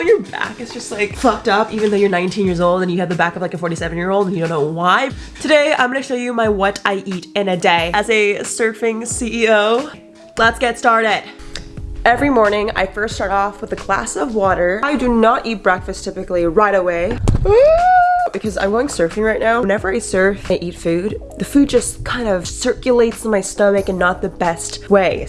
Your back is just like fucked up even though you're 19 years old and you have the back of like a 47 year old and you don't know why. Today I'm gonna show you my what I eat in a day as a surfing CEO. Let's get started. Every morning, I first start off with a glass of water. I do not eat breakfast typically right away. Because I'm going surfing right now. Whenever I surf I eat food, the food just kind of circulates in my stomach in not the best way.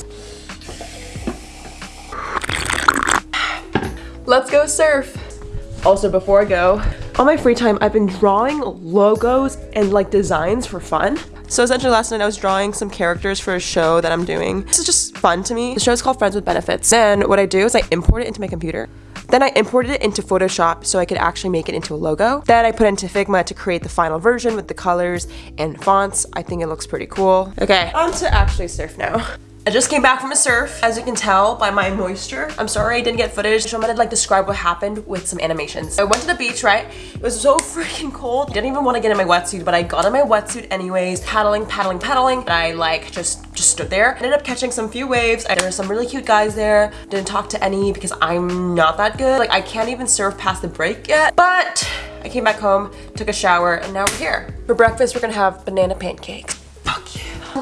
Let's go surf. Also, before I go, on my free time, I've been drawing logos and like designs for fun. So essentially last night I was drawing some characters for a show that I'm doing. This is just fun to me. The show is called Friends with Benefits. Then what I do is I import it into my computer. Then I imported it into Photoshop so I could actually make it into a logo. Then I put it into Figma to create the final version with the colors and fonts. I think it looks pretty cool. Okay, on to actually surf now. I just came back from a surf, as you can tell by my moisture. I'm sorry I didn't get footage, so I'm gonna like describe what happened with some animations. I went to the beach, right? It was so freaking cold. I didn't even want to get in my wetsuit, but I got in my wetsuit anyways, paddling, paddling, paddling. And I like just just stood there. Ended up catching some few waves. There were some really cute guys there. Didn't talk to any because I'm not that good. Like I can't even surf past the break yet. But I came back home, took a shower, and now we're here. For breakfast, we're gonna have banana pancakes.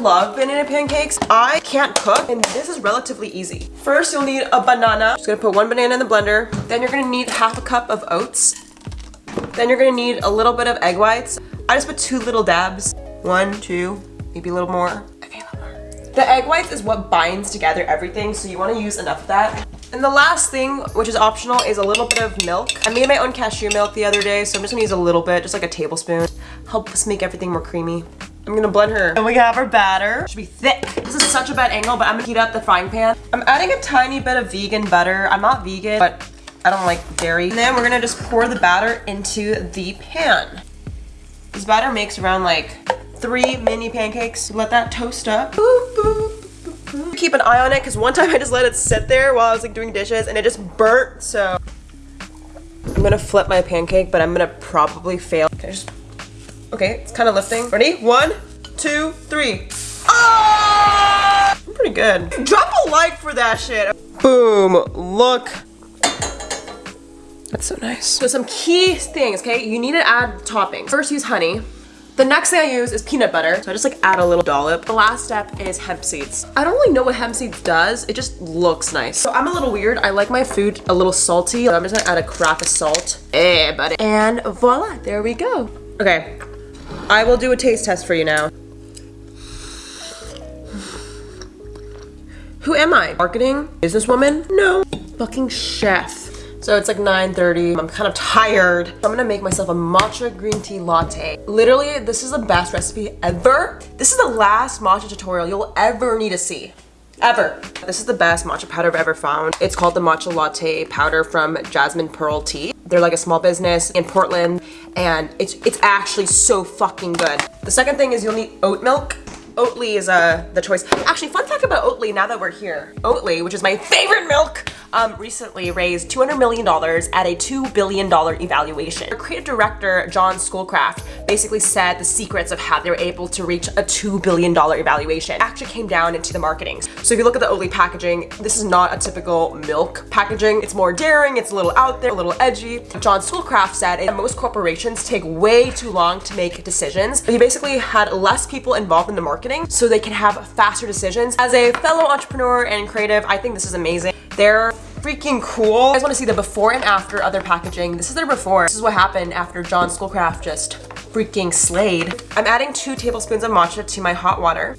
Love banana pancakes. I can't cook and this is relatively easy. First, you'll need a banana. Just gonna put one banana in the blender. Then you're gonna need half a cup of oats. Then you're gonna need a little bit of egg whites. I just put two little dabs. One, two, maybe a little more. A little more. The egg whites is what binds together everything, so you wanna use enough of that. And the last thing, which is optional, is a little bit of milk. I made my own cashew milk the other day, so I'm just gonna use a little bit, just like a tablespoon. Helps make everything more creamy. I'm gonna blend her. And we have our batter. Should be thick. This is such a bad angle, but I'm gonna heat up the frying pan. I'm adding a tiny bit of vegan butter. I'm not vegan, but I don't like dairy. And then we're gonna just pour the batter into the pan. This batter makes around like three mini pancakes. Let that toast up. Boop, boop, Keep an eye on it because one time I just let it sit there while I was like doing dishes and it just burnt. So I'm gonna flip my pancake, but I'm gonna probably fail. Okay, just Okay, it's kind of lifting. Ready? One, two, three. Oh! I'm pretty good. Drop a like for that shit. Boom. Look. That's so nice. So some key things, okay? You need to add toppings. First, use honey. The next thing I use is peanut butter. So I just like add a little dollop. The last step is hemp seeds. I don't really know what hemp seeds does. It just looks nice. So I'm a little weird. I like my food a little salty. So I'm just gonna add a crack of salt. Eh, buddy. And voila, there we go. Okay, I will do a taste test for you now. Who am I? Marketing? Businesswoman? No. Fucking chef. So it's like 9.30. I'm kind of tired. I'm gonna make myself a matcha green tea latte. Literally, this is the best recipe ever. This is the last matcha tutorial you'll ever need to see. Ever. This is the best matcha powder I've ever found. It's called the Matcha Latte Powder from Jasmine Pearl Tea. They're like a small business in Portland and it's, it's actually so fucking good. The second thing is you'll need oat milk. Oatly is uh, the choice. Actually, fun fact about Oatly now that we're here. Oatly, which is my favorite milk, um, recently raised $200 million at a $2 billion evaluation. Our creative director, John Schoolcraft, basically said the secrets of how they were able to reach a $2 billion evaluation actually came down into the marketing. So if you look at the Oatly packaging, this is not a typical milk packaging. It's more daring, it's a little out there, a little edgy. John Schoolcraft said that most corporations take way too long to make decisions. He basically had less people involved in the marketing so they can have faster decisions. As a fellow entrepreneur and creative, I think this is amazing. They're freaking cool. You guys want to see the before and after other packaging. This is their before. This is what happened after John Schoolcraft just freaking slayed. I'm adding two tablespoons of matcha to my hot water.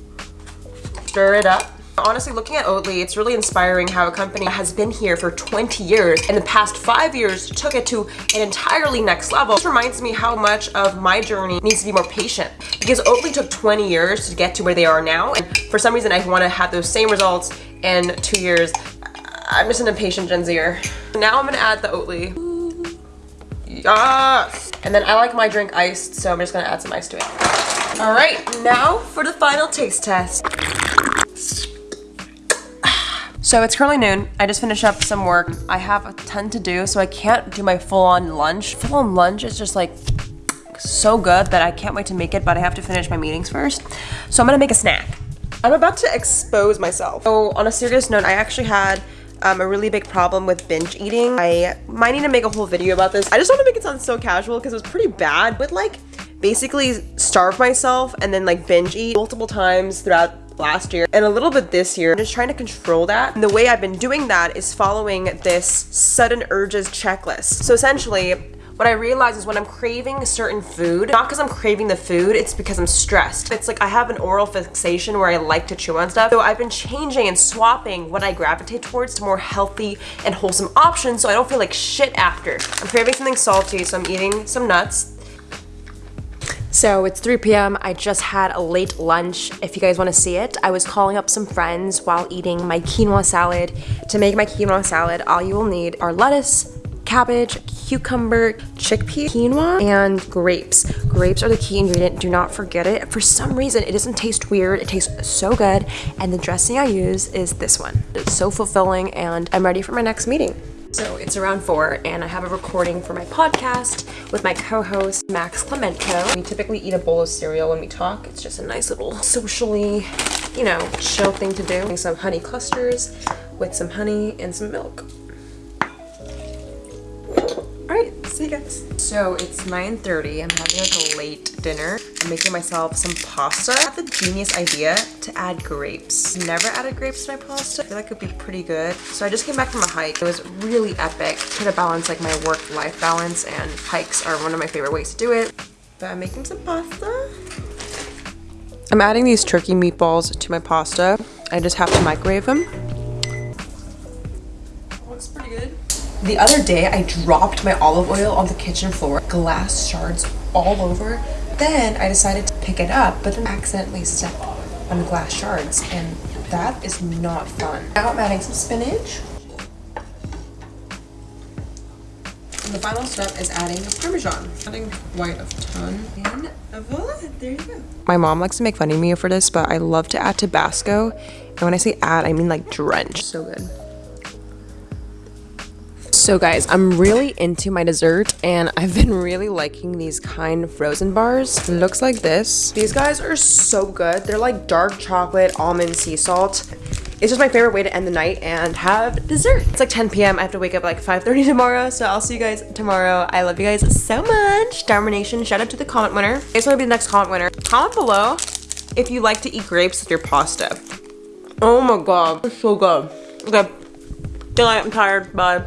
Stir it up. Honestly, looking at Oatly, it's really inspiring how a company has been here for 20 years and the past five years took it to an entirely next level. This reminds me how much of my journey needs to be more patient because Oatly took 20 years to get to where they are now. And for some reason, I want to have those same results in two years. I'm just an impatient Gen Zer. Now I'm gonna add the Oatly. Yes! And then I like my drink iced, so I'm just gonna add some ice to it. All right, now for the final taste test. So it's currently noon. I just finished up some work. I have a ton to do, so I can't do my full-on lunch. Full-on lunch is just like so good that I can't wait to make it, but I have to finish my meetings first. So I'm gonna make a snack. I'm about to expose myself. So on a serious note, I actually had um, a really big problem with binge eating. I might need to make a whole video about this. I just want to make it sound so casual because it was pretty bad, but like basically starve myself and then like binge eat multiple times throughout last year and a little bit this year. I'm just trying to control that. And the way I've been doing that is following this sudden urges checklist. So essentially, what I realize is when I'm craving certain food, not because I'm craving the food, it's because I'm stressed. It's like I have an oral fixation where I like to chew on stuff. So I've been changing and swapping what I gravitate towards to more healthy and wholesome options so I don't feel like shit after. I'm craving something salty, so I'm eating some nuts. So it's 3 p.m. I just had a late lunch. If you guys want to see it, I was calling up some friends while eating my quinoa salad. To make my quinoa salad, all you will need are lettuce, cabbage, cucumber, chickpea, quinoa, and grapes. Grapes are the key ingredient. Do not forget it. For some reason, it doesn't taste weird. It tastes so good. And the dressing I use is this one. It's so fulfilling and I'm ready for my next meeting. So it's around four and I have a recording for my podcast with my co-host Max Clemento. We typically eat a bowl of cereal when we talk. It's just a nice little socially, you know, chill thing to do. Some honey clusters with some honey and some milk. Alright, see you guys. So it's 9.30. I'm having like a late dinner. Making myself some pasta. I had the genius idea to add grapes. Never added grapes to my pasta. I feel like it would be pretty good. So I just came back from a hike. It was really epic. Try to balance like my work-life balance and hikes are one of my favorite ways to do it. But I'm making some pasta. I'm adding these turkey meatballs to my pasta. I just have to microwave them. Looks pretty good. The other day, I dropped my olive oil on the kitchen floor, glass shards all over. Then I decided to pick it up, but then accidentally stepped on glass shards, and that is not fun. Now I'm adding some spinach. And the final step is adding the Parmesan. Adding white of ton. And voila, there you go. My mom likes to make fun of me for this, but I love to add Tabasco. And when I say add, I mean like drench. So good. So guys, I'm really into my dessert and I've been really liking these kind frozen bars. Looks like this. These guys are so good. They're like dark chocolate almond sea salt. It's just my favorite way to end the night and have dessert. It's like 10 p.m. I have to wake up like 5.30 tomorrow, so I'll see you guys tomorrow. I love you guys so much. Domination, shout out to the comment winner. I just want to be the next comment winner. Comment below if you like to eat grapes with your pasta. Oh my god, it's so good. Okay, I'm tired, bye.